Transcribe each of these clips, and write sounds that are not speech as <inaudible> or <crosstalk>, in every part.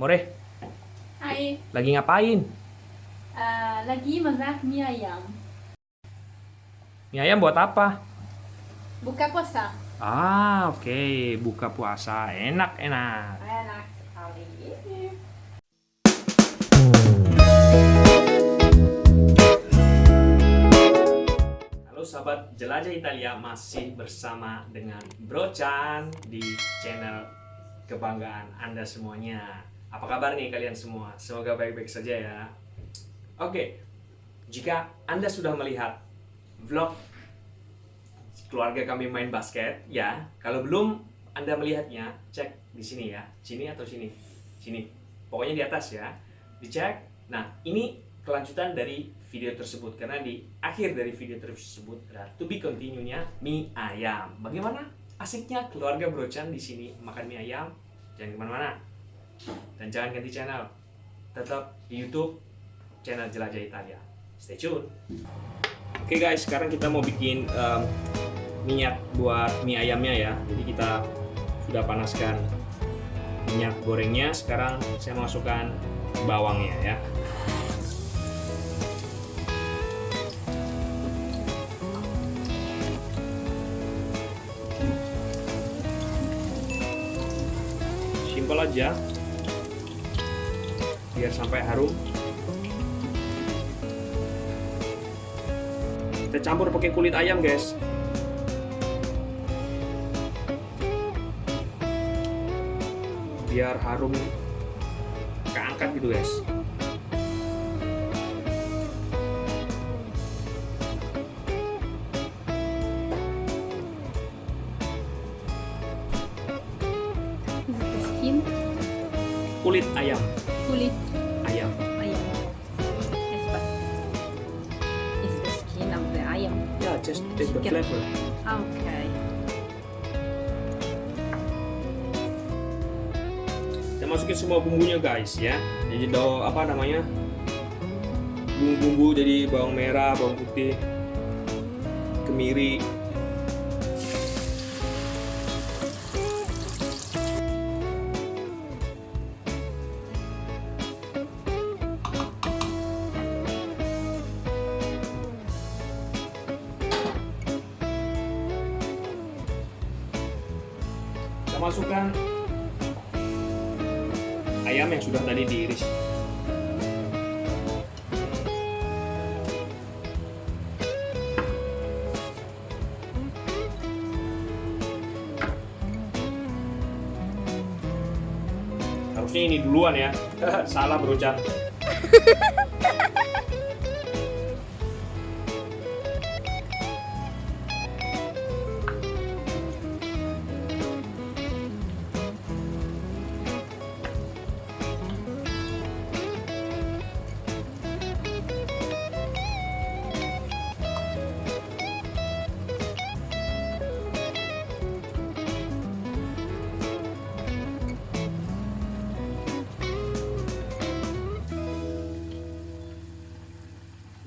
More, Hai, lagi ngapain? eh, lagi masak mie ayam. Mie ayam buat apa? Buka puasa. Ah, oke, buka puasa. Enak, enak. Enak sekali. Halo sahabat Jelajah Italia, masih bersama dengan Bro Chan di channel kebanggaan Anda semuanya. Apa kabar nih kalian semua? Semoga baik-baik saja ya. Oke, jika Anda sudah melihat vlog keluarga kami main basket, ya. Kalau belum Anda melihatnya, cek di sini ya. Sini atau sini? Sini. Pokoknya di atas ya. Dicek. Nah, ini kelanjutan dari video tersebut karena di akhir dari video tersebut ada to be continue-nya mie ayam. Bagaimana asiknya keluarga Brochan di sini makan mie ayam? Jangan ke mana-mana dan jangan ganti channel. Tetap di YouTube channel Jelajah Italia. Stay tune. Oke guys, sekarang kita mau bikin em, minyak buat mie ayamnya ya. Jadi kita sudah panaskan minyak gorengnya. Sekarang saya masukkan bawangnya ya. Simpel aja. Biar sampai harum. Kita campur pakai kulit ayam, guys. Biar harum keangkat gitu, guys. Kulit ayam, just take the Chicken. flavor. Okay. Kita masukin semua bumbunya, guys, ya. Jadi do apa namanya? Bumbu-bumbu jadi bawang merah, bawang putih, kemiri, masukkan ayam yang sudah tadi diiris. Harusnya ini duluan ya. <laughs> Salah berucap <laughs>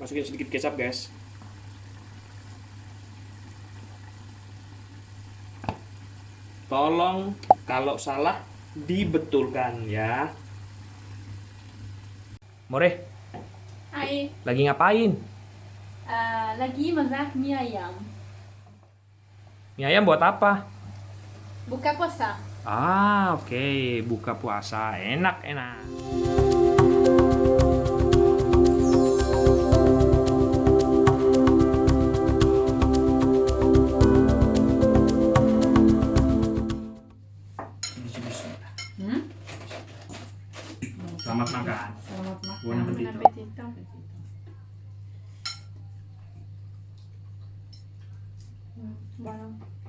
masukin sedikit kecap guys tolong kalau salah dibetulkan ya More, Hai, lagi ngapain? eh, lagi masak mie ayam. Mie ayam buat apa? Buka puasa. Ah, oke, buka puasa. Enak, enak. 嘛呀。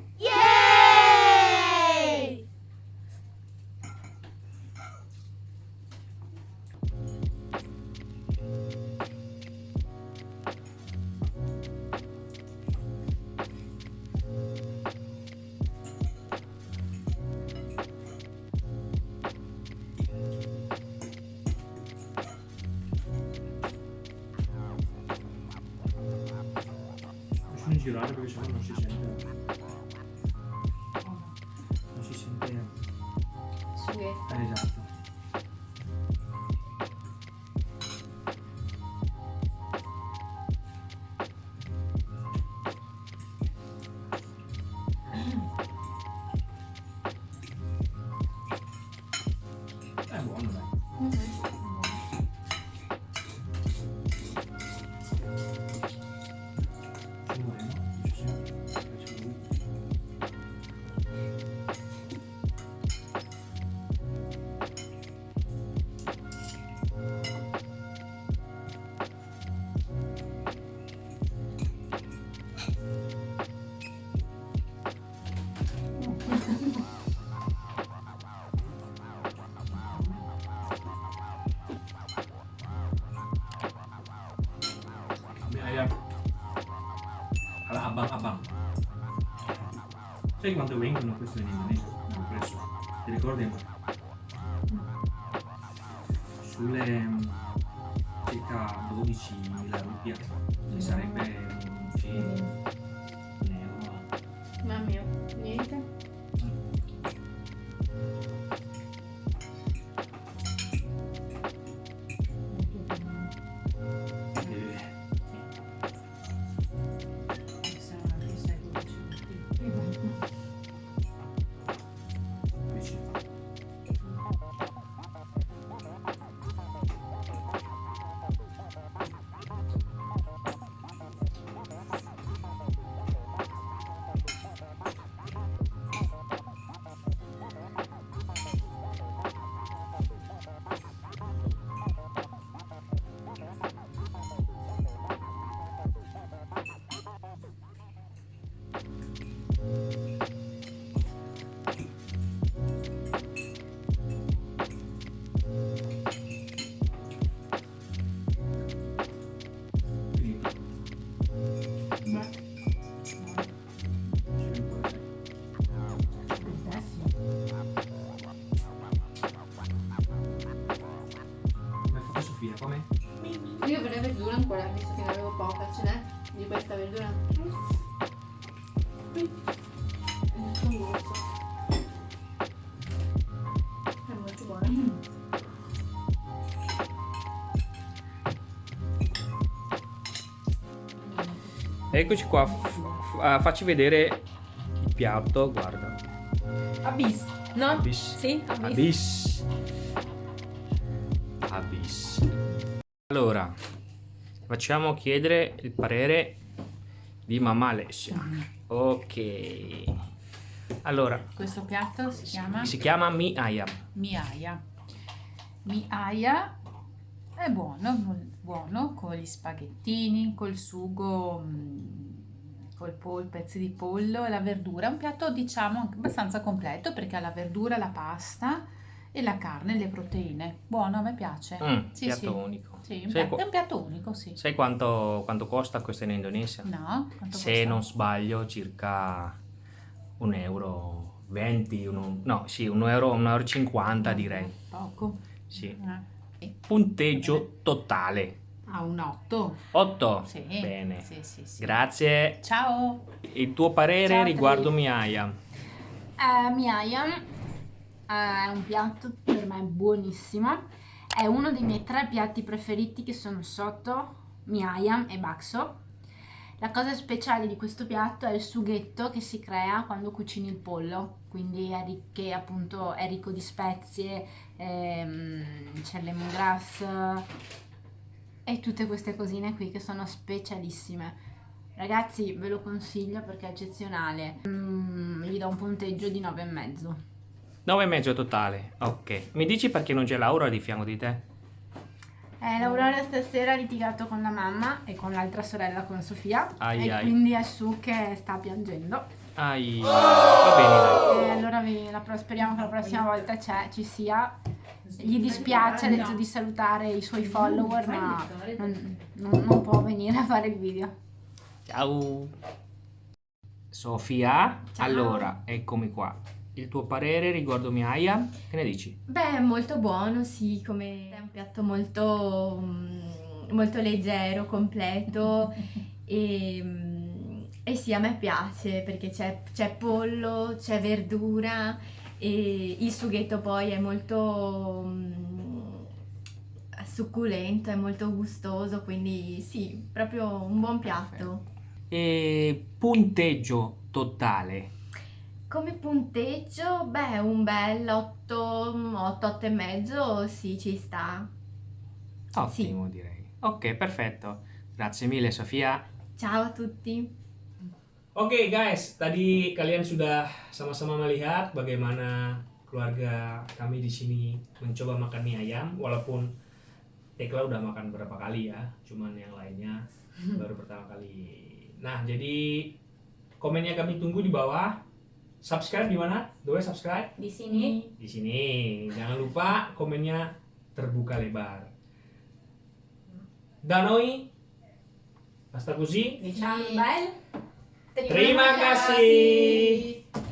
你拿着这个钱，能去深圳？papà. Sai quando vengono questo in Indonesia? Non preso. Ti ricordi? Sulle mm, circa 12.000 rupiate, che sarebbe un film. Mamma mia. Sofia? Come? Io vorrei verdura ancora, visto che ne avevo poca, ce n'è di questa verdura? Qui. È molto. Eccoci qua, ah, facci vedere il piatto, guarda. Abyss, no? Abyss. Sì, abyss. Abyss. Abyss. Allora, facciamo chiedere il parere di mamma Alessia. Ok. Allora, Questo piatto si chiama si chiama Mi Ayam. miaia. Miaia è buono, buono con gli spaghettini, col sugo, mm, col pol, pezzi di pollo e la verdura. Un piatto diciamo abbastanza completo perché ha la verdura, la pasta e la carne, le proteine. Buono, a me piace. Mm, Sì, piatto sì. unico. Sì, un Sai, è un piatto unico, sì. sai quanto, quanto costa questo in Indonesia? No? Se costa? non sbaglio, circa un euro 20, uno- no, sì, un euro, un euro 50 direi. Poco. Sì. Eh. Punteggio totale. Ha un 8. 8. Sì. Bene. Sì, sì. Grazie. Ciao. Il tuo parere Ciao, riguardo. Miaia? Eh, Miayam è un piatto per me buonissimo. È uno dei miei tre piatti preferiti che sono sotto Miayam e Bakso. La cosa speciale di questo piatto è il sughetto che si crea quando cucini il pollo, quindi è, che appunto è ricco di spezie, ehm, c'è lemongrass e tutte queste cosine qui che sono specialissime. Ragazzi, ve lo consiglio perché è eccezionale. Mm, gli do un punteggio di 9,5. 9 e mezzo totale. Ok. Mi dici perché non c'è Laura di fianco di te? Eh, l'Aurora stasera ha litigato con la mamma e con l'altra sorella, con Sofia. Ai, e ai. quindi è su che sta piangendo. Ai. Va bene, dai. E allora vi- la pro- speriamo che la prossima volta c'è, ci sia. Gli dispiace, ha detto di salutare i suoi follower, ma non, non- non può venire a fare il video. Ciao. Sofia, Ciao. allora, eccomi qua. Il tuo parere riguardo Miaia? Che ne dici? Beh, è molto buono, sì, come è un piatto molto, mm, molto leggero, completo <laughs> e, mm, e sì, a me piace perché c'è, pollo, c'è verdura e il sughetto poi è molto mm, succulento, è molto gustoso, quindi sì, proprio un buon piatto. E punteggio totale. Come punteggio, beh, un bel 8, 8, 8 e mezzo, sì, ci sta. Ottimo, direi. Ok, perfetto. Grazie mille, Sofia. Ciao a tutti. Oke guys, tadi kalian sudah sama-sama melihat bagaimana keluarga kami di sini mencoba makan mie ayam, walaupun Tekla udah makan berapa kali ya, cuman yang lainnya <laughs> baru pertama kali. Nah, jadi komennya kami tunggu di bawah. Subscribe di mana? Doi subscribe Di sini. di sini. Jangan lupa komennya terbuka lebar. Danoi, Ciao, bel. terima kasih.